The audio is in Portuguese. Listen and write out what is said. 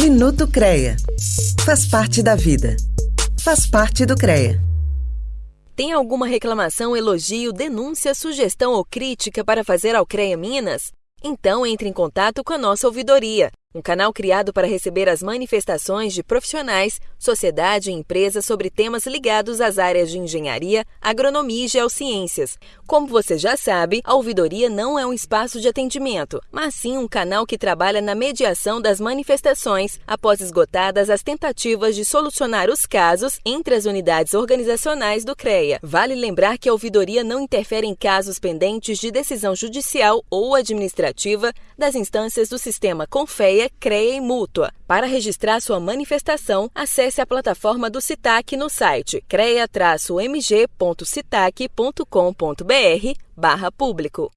Minuto CREA. Faz parte da vida. Faz parte do CREA. Tem alguma reclamação, elogio, denúncia, sugestão ou crítica para fazer ao CREA Minas? Então entre em contato com a nossa ouvidoria um canal criado para receber as manifestações de profissionais, sociedade e empresas sobre temas ligados às áreas de engenharia, agronomia e geociências. Como você já sabe, a ouvidoria não é um espaço de atendimento, mas sim um canal que trabalha na mediação das manifestações após esgotadas as tentativas de solucionar os casos entre as unidades organizacionais do CREA. Vale lembrar que a ouvidoria não interfere em casos pendentes de decisão judicial ou administrativa das instâncias do sistema CREA e Mútua. Para registrar sua manifestação, acesse a plataforma do CITAC no site crea-mg.citac.com.br barra público.